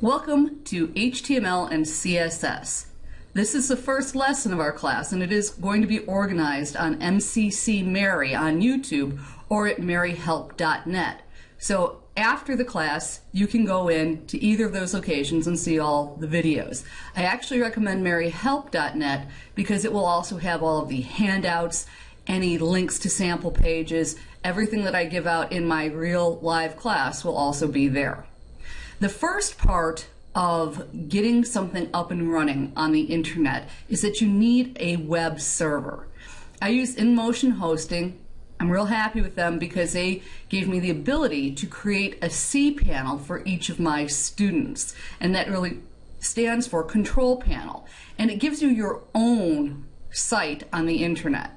Welcome to HTML and CSS. This is the first lesson of our class and it is going to be organized on MCC Mary on YouTube or at maryhelp.net. So after the class, you can go in to either of those locations and see all the videos. I actually recommend maryhelp.net because it will also have all of the handouts, any links to sample pages, everything that I give out in my real live class will also be there. The first part of getting something up and running on the internet is that you need a web server. I use InMotion Hosting. I'm real happy with them because they gave me the ability to create a cPanel for each of my students. And that really stands for control panel. And it gives you your own site on the internet.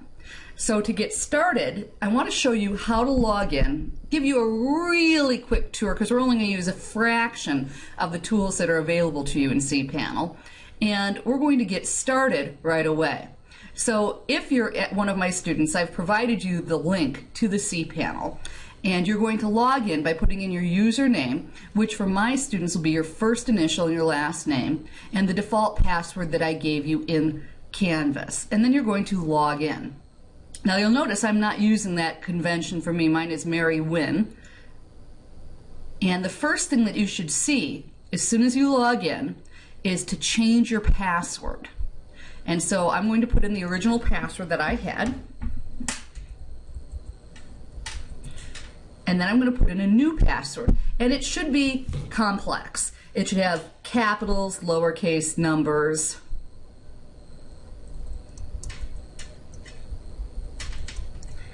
So to get started, I want to show you how to log in, give you a really quick tour because we're only going to use a fraction of the tools that are available to you in cPanel. And we're going to get started right away. So if you're at one of my students, I've provided you the link to the cPanel. And you're going to log in by putting in your username, which for my students will be your first initial and your last name, and the default password that I gave you in Canvas. And then you're going to log in. Now you'll notice I'm not using that convention for me. Mine is Mary Win. And the first thing that you should see as soon as you log in is to change your password. And so I'm going to put in the original password that I had. And then I'm going to put in a new password. And it should be complex. It should have capitals, lowercase numbers,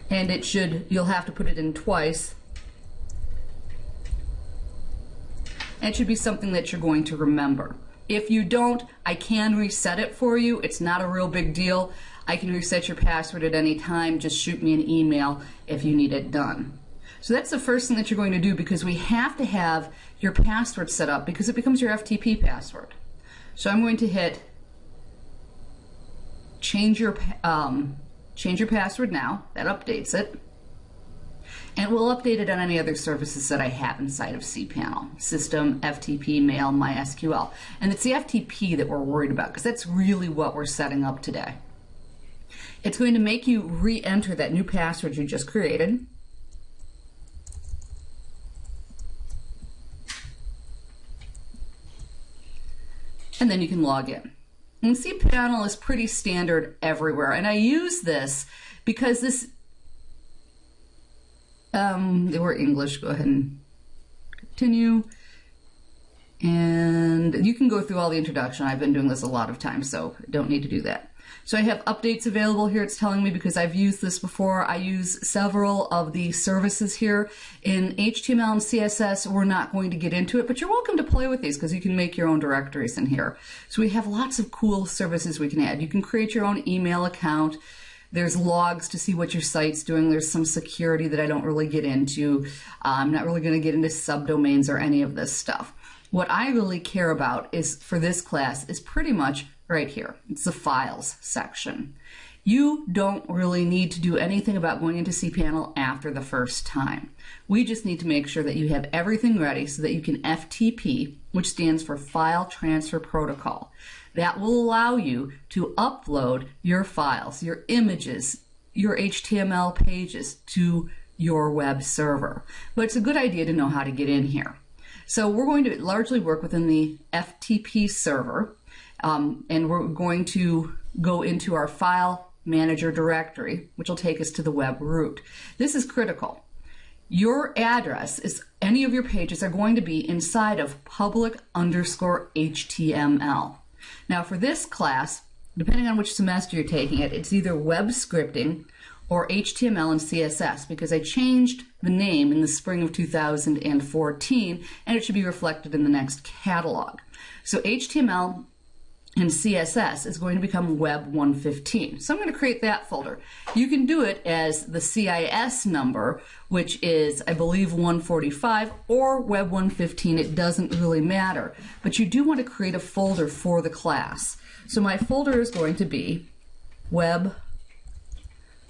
and it should, you'll have to put it in twice. It should be something that you're going to remember. If you don't, I can reset it for you. It's not a real big deal. I can reset your password at any time. Just shoot me an email if you need it done. So that's the first thing that you're going to do because we have to have your password set up because it becomes your FTP password. So I'm going to hit change your um, Change your password now. That updates it. And we'll update it on any other services that I have inside of cPanel. System, FTP, Mail, MySQL. And it's the FTP that we're worried about because that's really what we're setting up today. It's going to make you re-enter that new password you just created. And then you can log in. And cPanel is pretty standard everywhere. And I use this because this, um, they were English, go ahead and continue. And you can go through all the introduction. I've been doing this a lot of times, so don't need to do that. So I have updates available here. It's telling me because I've used this before. I use several of the services here. In HTML and CSS, we're not going to get into it, but you're welcome to play with these because you can make your own directories in here. So we have lots of cool services we can add. You can create your own email account. There's logs to see what your site's doing. There's some security that I don't really get into. Uh, I'm not really going to get into subdomains or any of this stuff. What I really care about is for this class is pretty much right here. It's the files section. You don't really need to do anything about going into cPanel after the first time. We just need to make sure that you have everything ready so that you can FTP, which stands for File Transfer Protocol. That will allow you to upload your files, your images, your HTML pages to your web server. But it's a good idea to know how to get in here. So we're going to largely work within the FTP server. Um, and we're going to go into our file manager directory, which will take us to the web root. This is critical. Your address is any of your pages are going to be inside of public underscore HTML. Now for this class, depending on which semester you're taking it, it's either web scripting or HTML and CSS because I changed the name in the spring of 2014 and it should be reflected in the next catalog. So HTML and CSS is going to become Web 115. So I'm going to create that folder. You can do it as the CIS number, which is, I believe, 145, or Web 115. It doesn't really matter. But you do want to create a folder for the class. So my folder is going to be Web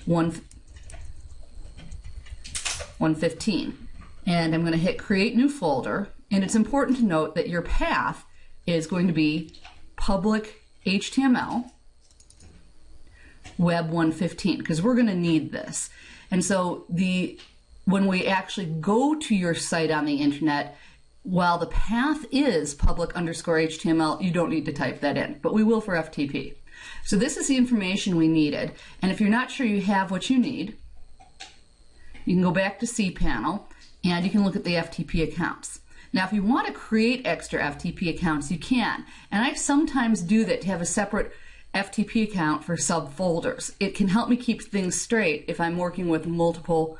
115. And I'm going to hit Create New Folder. And it's important to note that your path is going to be public HTML web 115 because we're going to need this. And so the when we actually go to your site on the internet, while the path is public underscore HTML, you don't need to type that in, but we will for FTP. So this is the information we needed. And if you're not sure you have what you need, you can go back to cPanel and you can look at the FTP accounts. Now, if you want to create extra FTP accounts, you can. And I sometimes do that to have a separate FTP account for subfolders. It can help me keep things straight if I'm working with multiple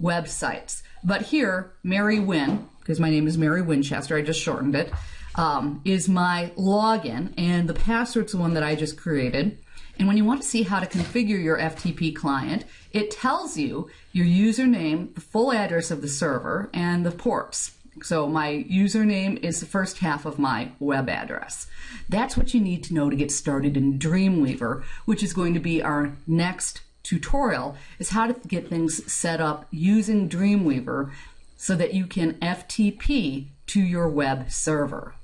websites. But here, Mary Win, because my name is Mary Winchester, I just shortened it, um, is my login, and the password's the one that I just created. And when you want to see how to configure your FTP client, it tells you your username, the full address of the server, and the ports. So my username is the first half of my web address. That's what you need to know to get started in Dreamweaver, which is going to be our next tutorial, is how to get things set up using Dreamweaver so that you can FTP to your web server.